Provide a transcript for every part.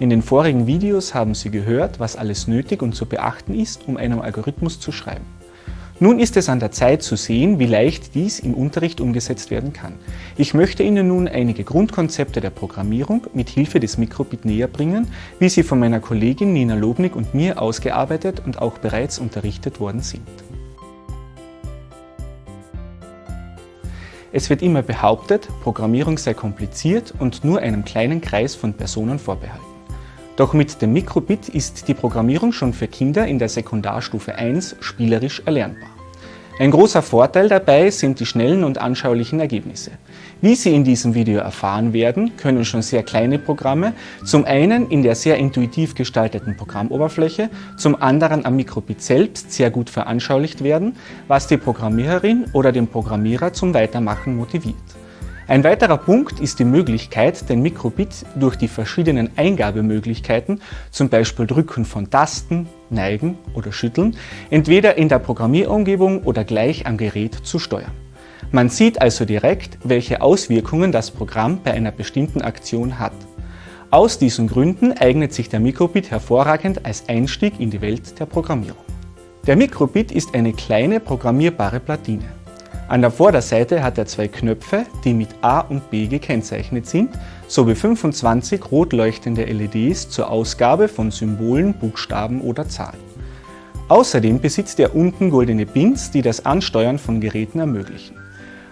In den vorigen Videos haben Sie gehört, was alles nötig und zu beachten ist, um einen Algorithmus zu schreiben. Nun ist es an der Zeit zu sehen, wie leicht dies im Unterricht umgesetzt werden kann. Ich möchte Ihnen nun einige Grundkonzepte der Programmierung mit Hilfe des Mikrobit näher bringen, wie sie von meiner Kollegin Nina Lobnig und mir ausgearbeitet und auch bereits unterrichtet worden sind. Es wird immer behauptet, Programmierung sei kompliziert und nur einem kleinen Kreis von Personen vorbehalten. Doch mit dem Mikrobit ist die Programmierung schon für Kinder in der Sekundarstufe 1 spielerisch erlernbar. Ein großer Vorteil dabei sind die schnellen und anschaulichen Ergebnisse. Wie Sie in diesem Video erfahren werden, können schon sehr kleine Programme zum einen in der sehr intuitiv gestalteten Programmoberfläche, zum anderen am Mikrobit selbst sehr gut veranschaulicht werden, was die Programmiererin oder den Programmierer zum Weitermachen motiviert. Ein weiterer Punkt ist die Möglichkeit, den Mikrobit durch die verschiedenen Eingabemöglichkeiten, zum Beispiel Drücken von Tasten, Neigen oder Schütteln, entweder in der Programmierumgebung oder gleich am Gerät zu steuern. Man sieht also direkt, welche Auswirkungen das Programm bei einer bestimmten Aktion hat. Aus diesen Gründen eignet sich der Mikrobit hervorragend als Einstieg in die Welt der Programmierung. Der Mikrobit ist eine kleine programmierbare Platine. An der Vorderseite hat er zwei Knöpfe, die mit A und B gekennzeichnet sind, sowie 25 rot leuchtende LEDs zur Ausgabe von Symbolen, Buchstaben oder Zahlen. Außerdem besitzt er unten goldene Pins, die das Ansteuern von Geräten ermöglichen.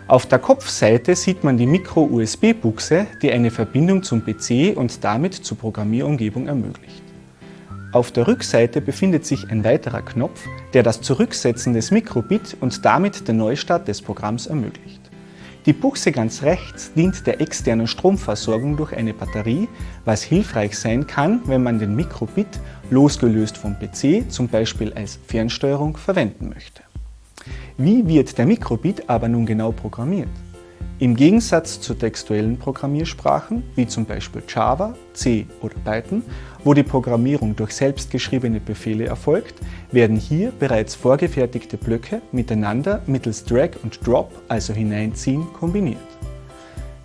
Auf der Kopfseite sieht man die Micro-USB-Buchse, die eine Verbindung zum PC und damit zur Programmierumgebung ermöglicht. Auf der Rückseite befindet sich ein weiterer Knopf, der das Zurücksetzen des Mikrobit und damit den Neustart des Programms ermöglicht. Die Buchse ganz rechts dient der externen Stromversorgung durch eine Batterie, was hilfreich sein kann, wenn man den Mikrobit losgelöst vom PC, zum Beispiel als Fernsteuerung, verwenden möchte. Wie wird der Mikrobit aber nun genau programmiert? Im Gegensatz zu textuellen Programmiersprachen, wie zum Beispiel Java, C oder Python, wo die Programmierung durch selbstgeschriebene Befehle erfolgt, werden hier bereits vorgefertigte Blöcke miteinander mittels Drag und Drop, also Hineinziehen, kombiniert.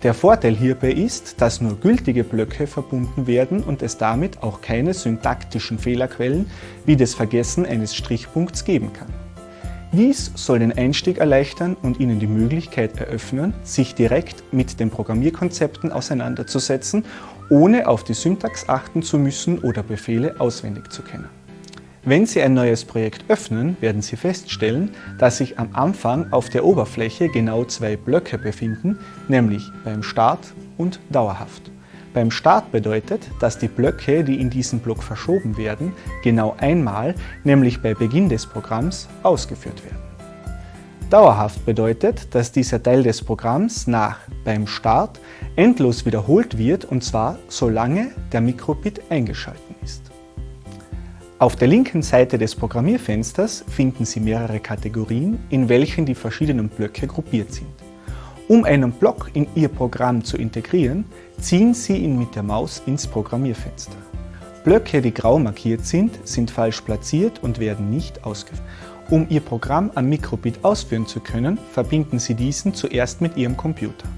Der Vorteil hierbei ist, dass nur gültige Blöcke verbunden werden und es damit auch keine syntaktischen Fehlerquellen wie das Vergessen eines Strichpunkts geben kann. Dies soll den Einstieg erleichtern und Ihnen die Möglichkeit eröffnen, sich direkt mit den Programmierkonzepten auseinanderzusetzen, ohne auf die Syntax achten zu müssen oder Befehle auswendig zu kennen. Wenn Sie ein neues Projekt öffnen, werden Sie feststellen, dass sich am Anfang auf der Oberfläche genau zwei Blöcke befinden, nämlich beim Start und Dauerhaft. Beim Start bedeutet, dass die Blöcke, die in diesen Block verschoben werden, genau einmal, nämlich bei Beginn des Programms, ausgeführt werden. Dauerhaft bedeutet, dass dieser Teil des Programms nach beim Start endlos wiederholt wird und zwar solange der Mikrobit eingeschalten ist. Auf der linken Seite des Programmierfensters finden Sie mehrere Kategorien, in welchen die verschiedenen Blöcke gruppiert sind. Um einen Block in Ihr Programm zu integrieren, ziehen Sie ihn mit der Maus ins Programmierfenster. Blöcke, die grau markiert sind, sind falsch platziert und werden nicht ausgeführt. Um Ihr Programm am Mikrobit ausführen zu können, verbinden Sie diesen zuerst mit Ihrem Computer.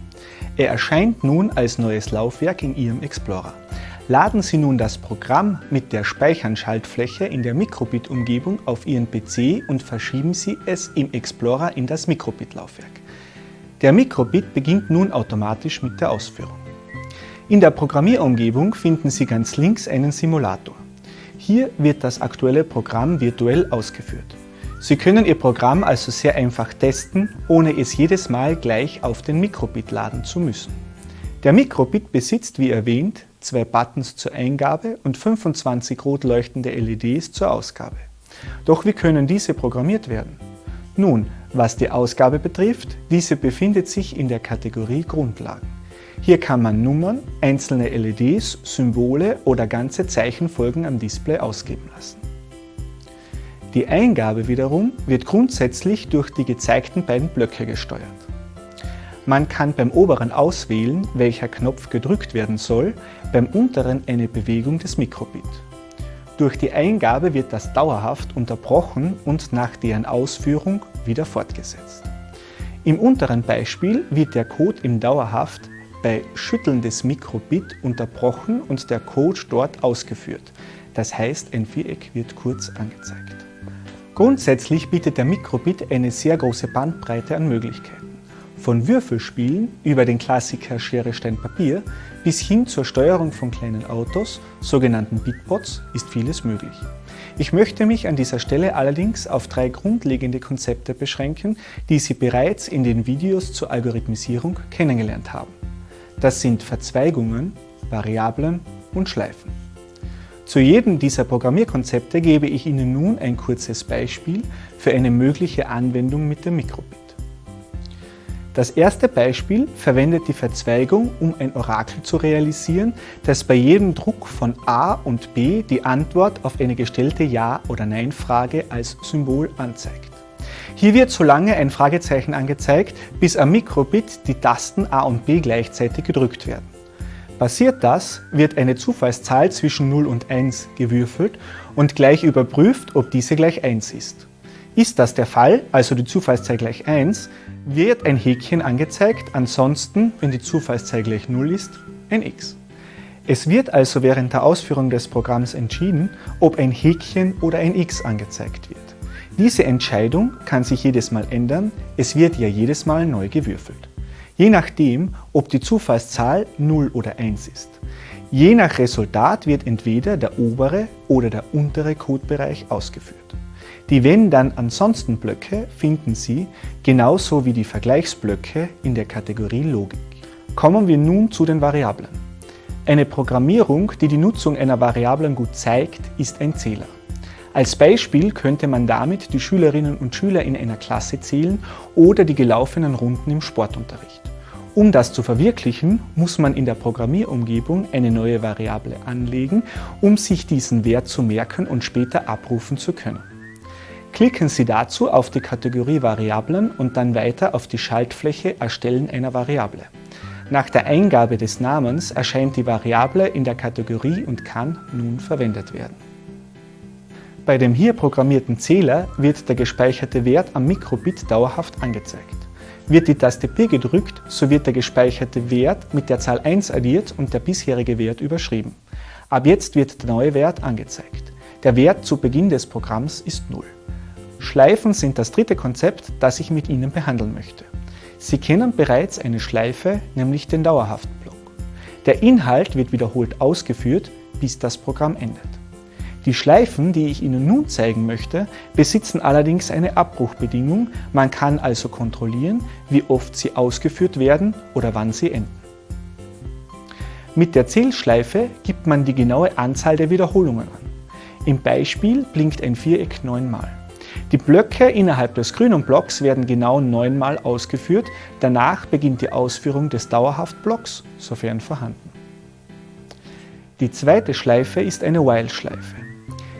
Er erscheint nun als neues Laufwerk in Ihrem Explorer. Laden Sie nun das Programm mit der Speichern-Schaltfläche in der Mikrobit-Umgebung auf Ihren PC und verschieben Sie es im Explorer in das Mikrobit-Laufwerk. Der Mikrobit beginnt nun automatisch mit der Ausführung. In der Programmierumgebung finden Sie ganz links einen Simulator. Hier wird das aktuelle Programm virtuell ausgeführt. Sie können Ihr Programm also sehr einfach testen, ohne es jedes Mal gleich auf den Mikrobit laden zu müssen. Der Mikrobit besitzt, wie erwähnt, zwei Buttons zur Eingabe und 25 rot leuchtende LEDs zur Ausgabe. Doch wie können diese programmiert werden? Nun, was die Ausgabe betrifft, diese befindet sich in der Kategorie Grundlagen. Hier kann man Nummern, einzelne LEDs, Symbole oder ganze Zeichenfolgen am Display ausgeben lassen. Die Eingabe wiederum wird grundsätzlich durch die gezeigten beiden Blöcke gesteuert. Man kann beim oberen auswählen, welcher Knopf gedrückt werden soll, beim unteren eine Bewegung des Mikrobit. Durch die Eingabe wird das dauerhaft unterbrochen und nach deren Ausführung wieder fortgesetzt. Im unteren Beispiel wird der Code im Dauerhaft bei Schütteln des Mikrobit unterbrochen und der Code dort ausgeführt. Das heißt, ein Viereck wird kurz angezeigt. Grundsätzlich bietet der Mikrobit eine sehr große Bandbreite an Möglichkeiten. Von Würfelspielen über den Klassiker Schere, Stein, Papier bis hin zur Steuerung von kleinen Autos, sogenannten Bitbots, ist vieles möglich. Ich möchte mich an dieser Stelle allerdings auf drei grundlegende Konzepte beschränken, die Sie bereits in den Videos zur Algorithmisierung kennengelernt haben. Das sind Verzweigungen, Variablen und Schleifen. Zu jedem dieser Programmierkonzepte gebe ich Ihnen nun ein kurzes Beispiel für eine mögliche Anwendung mit dem Mikrobit. Das erste Beispiel verwendet die Verzweigung, um ein Orakel zu realisieren, das bei jedem Druck von A und B die Antwort auf eine gestellte Ja- oder Nein-Frage als Symbol anzeigt. Hier wird so lange ein Fragezeichen angezeigt, bis am Mikrobit die Tasten A und B gleichzeitig gedrückt werden. Passiert das, wird eine Zufallszahl zwischen 0 und 1 gewürfelt und gleich überprüft, ob diese gleich 1 ist. Ist das der Fall, also die Zufallszahl gleich 1, wird ein Häkchen angezeigt, ansonsten, wenn die Zufallszahl gleich 0 ist, ein x. Es wird also während der Ausführung des Programms entschieden, ob ein Häkchen oder ein x angezeigt wird. Diese Entscheidung kann sich jedes Mal ändern, es wird ja jedes Mal neu gewürfelt. Je nachdem, ob die Zufallszahl 0 oder 1 ist. Je nach Resultat wird entweder der obere oder der untere Codebereich ausgeführt. Die Wenn-Dann-Ansonsten-Blöcke finden Sie, genauso wie die Vergleichsblöcke, in der Kategorie Logik. Kommen wir nun zu den Variablen. Eine Programmierung, die die Nutzung einer Variablen gut zeigt, ist ein Zähler. Als Beispiel könnte man damit die Schülerinnen und Schüler in einer Klasse zählen oder die gelaufenen Runden im Sportunterricht. Um das zu verwirklichen, muss man in der Programmierumgebung eine neue Variable anlegen, um sich diesen Wert zu merken und später abrufen zu können. Klicken Sie dazu auf die Kategorie Variablen und dann weiter auf die Schaltfläche Erstellen einer Variable. Nach der Eingabe des Namens erscheint die Variable in der Kategorie und kann nun verwendet werden. Bei dem hier programmierten Zähler wird der gespeicherte Wert am Mikrobit dauerhaft angezeigt. Wird die Taste P gedrückt, so wird der gespeicherte Wert mit der Zahl 1 addiert und der bisherige Wert überschrieben. Ab jetzt wird der neue Wert angezeigt. Der Wert zu Beginn des Programms ist 0. Schleifen sind das dritte Konzept, das ich mit Ihnen behandeln möchte. Sie kennen bereits eine Schleife, nämlich den Dauerhaftblock. Der Inhalt wird wiederholt ausgeführt, bis das Programm endet. Die Schleifen, die ich Ihnen nun zeigen möchte, besitzen allerdings eine Abbruchbedingung, man kann also kontrollieren, wie oft sie ausgeführt werden oder wann sie enden. Mit der Zählschleife gibt man die genaue Anzahl der Wiederholungen an. Im Beispiel blinkt ein Viereck neunmal. Die Blöcke innerhalb des grünen Blocks werden genau neunmal ausgeführt. Danach beginnt die Ausführung des Dauerhaftblocks, sofern vorhanden. Die zweite Schleife ist eine While-Schleife.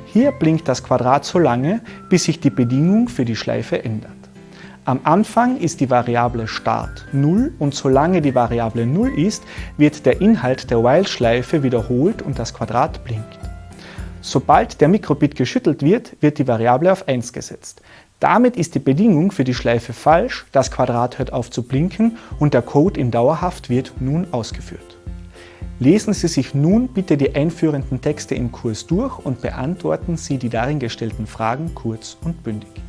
Hier blinkt das Quadrat so lange, bis sich die Bedingung für die Schleife ändert. Am Anfang ist die Variable Start 0 und solange die Variable 0 ist, wird der Inhalt der While-Schleife wiederholt und das Quadrat blinkt. Sobald der Mikrobit geschüttelt wird, wird die Variable auf 1 gesetzt. Damit ist die Bedingung für die Schleife falsch, das Quadrat hört auf zu blinken und der Code in Dauerhaft wird nun ausgeführt. Lesen Sie sich nun bitte die einführenden Texte im Kurs durch und beantworten Sie die darin gestellten Fragen kurz und bündig.